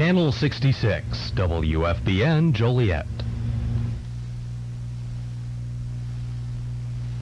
Channel 66, WFBN Joliet.